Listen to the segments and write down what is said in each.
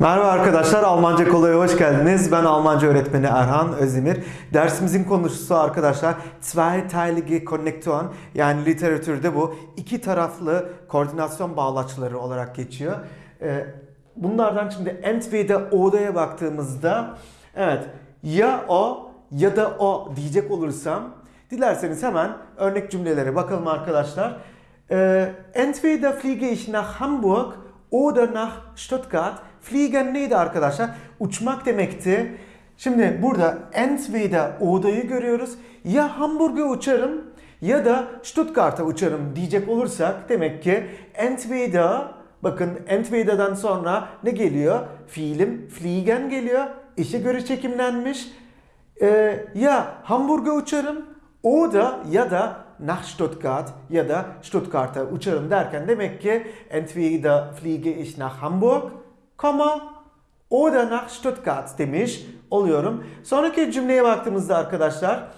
Merhaba arkadaşlar, Almanca Kolay'a hoş geldiniz. Ben Almanca öğretmeni Erhan Özdemir. Dersimizin konusu arkadaşlar zweiteilige Konnektion yani literatürde bu iki taraflı koordinasyon bağlaçları olarak geçiyor. Ee, Bunlardan şimdi entweder oda'ya baktığımızda evet ya o ya da o diyecek olursam dilerseniz hemen örnek cümlelere bakalım arkadaşlar. Ee, Entweder fliege ich nach Hamburg oder nach Stuttgart. Fliegen neydi arkadaşlar? Uçmak demekti. Şimdi burada entweder oda'yı görüyoruz. Ya Hamburg'a uçarım ya da Stuttgart'a uçarım diyecek olursak demek ki entweder bakın entweder'dan sonra ne geliyor? Fiilim fliegen geliyor. İşe göre çekimlenmiş. Ee, ya Hamburg'a uçarım o da ya da nach Stuttgart ya da Stuttgart'a uçarım derken demek ki entweder fliege ich nach Hamburg, Komma oder nach Stuttgart demiş oluyorum. Sonraki cümleye baktığımızda arkadaşlar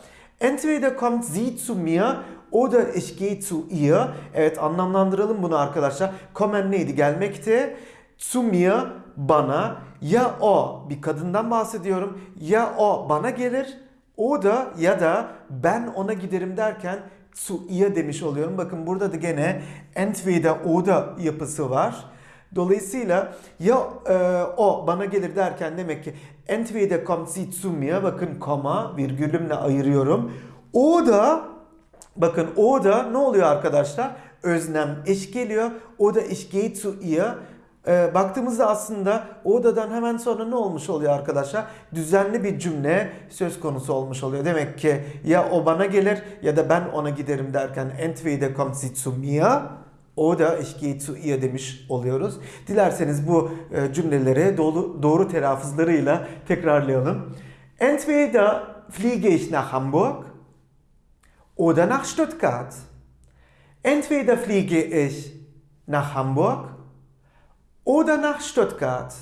entweder kommt sie zu mir oder ich gehe zu ihr. Evet anlamlandıralım bunu arkadaşlar. Kommen neydi? Gelmekti. Zu mir bana ya o bir kadından bahsediyorum ya o bana gelir o da ya da ben ona giderim derken zu ihr demiş oluyorum. Bakın burada da gene entweder oder yapısı var. Dolayısıyla ya e, o bana gelir derken demek ki entweder kommt sie zu mir bakın koma virgülümle ayırıyorum. O da bakın o da ne oluyor arkadaşlar? Öznem eş geliyor. O da ich gehe zu ihr. E, baktığımızda aslında odadan hemen sonra ne olmuş oluyor arkadaşlar? Düzenli bir cümle söz konusu olmuş oluyor. Demek ki ya o bana gelir ya da ben ona giderim derken entweder kommt sie zu mir oder ich gehe zu ihr demiş oluyoruz. Dilerseniz bu e, cümleleri doğru, doğru telaffuzlarıyla tekrarlayalım. Entweder fliege ich nach Hamburg oder nach Stuttgart. Entweder fliege ich nach Hamburg oder nach Stuttgart.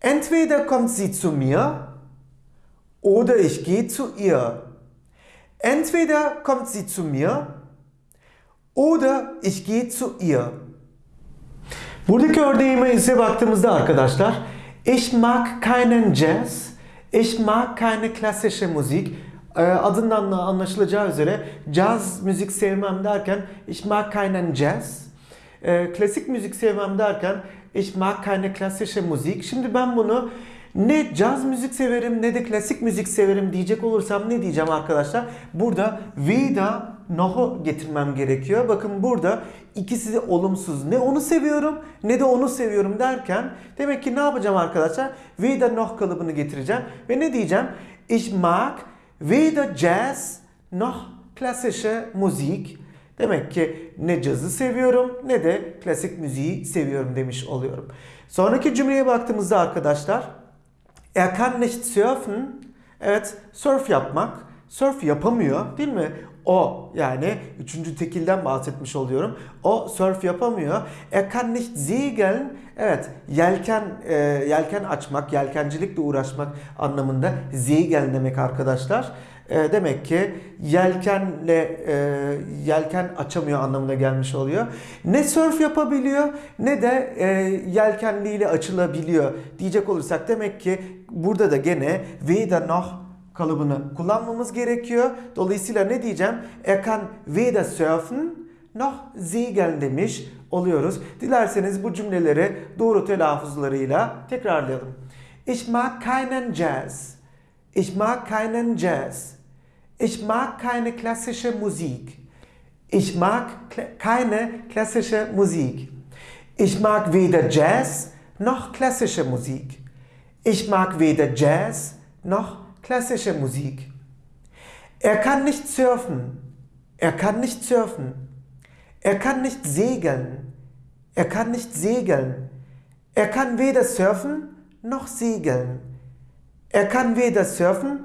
Entweder kommt sie zu mir oder ich gehe zu ihr. Entweder kommt sie zu mir oder ich gehe zu ihr. Buradaki örneğime ise baktığımızda arkadaşlar Ich mag keinen Jazz, ich mag keine klassische Musik. Ee, Adından da anlaşılacağı üzere caz müzik sevmem derken Ich mag keinen Jazz. Ee, Klasik müzik sevmem derken Ich mag keine klassische Musik. Şimdi ben bunu ne caz müzik severim ne de klasik müzik severim diyecek olursam ne diyeceğim arkadaşlar? Burada weder noh'u getirmem gerekiyor. Bakın burada ikisi de olumsuz. Ne onu seviyorum ne de onu seviyorum derken demek ki ne yapacağım arkadaşlar? Weder noch kalıbını getireceğim ve ne diyeceğim? Ich mag weder Jazz noch klassische Musik. Demek ki ne cazı seviyorum ne de klasik müziği seviyorum demiş oluyorum. Sonraki cümleye baktığımızda arkadaşlar Er kann nicht surfen. Evet, surf yapmak. Surf yapamıyor değil mi? O yani üçüncü tekilden bahsetmiş oluyorum. O surf yapamıyor. Er kann nicht segeln. Evet, yelken e, yelken açmak, yelkencilikle uğraşmak anlamında segeln demek arkadaşlar. E, demek ki yelkenle e, yelken açamıyor anlamına gelmiş oluyor. Ne surf yapabiliyor ne de e, yelkenliyle açılabiliyor diyecek olursak demek ki burada da gene weder noch kalıbını kullanmamız gerekiyor. Dolayısıyla ne diyeceğim? Er kann weder surfen noch segeln demiş oluyoruz. Dilerseniz bu cümleleri doğru telaffuzlarıyla tekrarlayalım. Ich mag keinen Jazz. Ich mag keinen Jazz. Ich mag keine klassische Musik. Ich mag kla keine klassische Musik. Ich mag weder Jazz noch klassische Musik. Ich mag weder Jazz noch klassische Musik. Er kann nicht surfen. Er kann nicht surfen. Er kann nicht segeln. Er kann nicht segeln. Er kann weder surfen noch segeln. Er kann weder surfen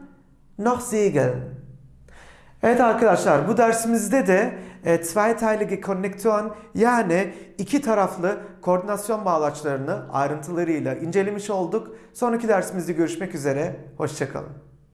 noch segeln. Evet arkadaşlar bu dersimizde de e, zweiteilige Konnektion yani iki taraflı koordinasyon bağlaçlarını ayrıntılarıyla incelemiş olduk. Sonraki dersimizde görüşmek üzere. Hoşçakalın.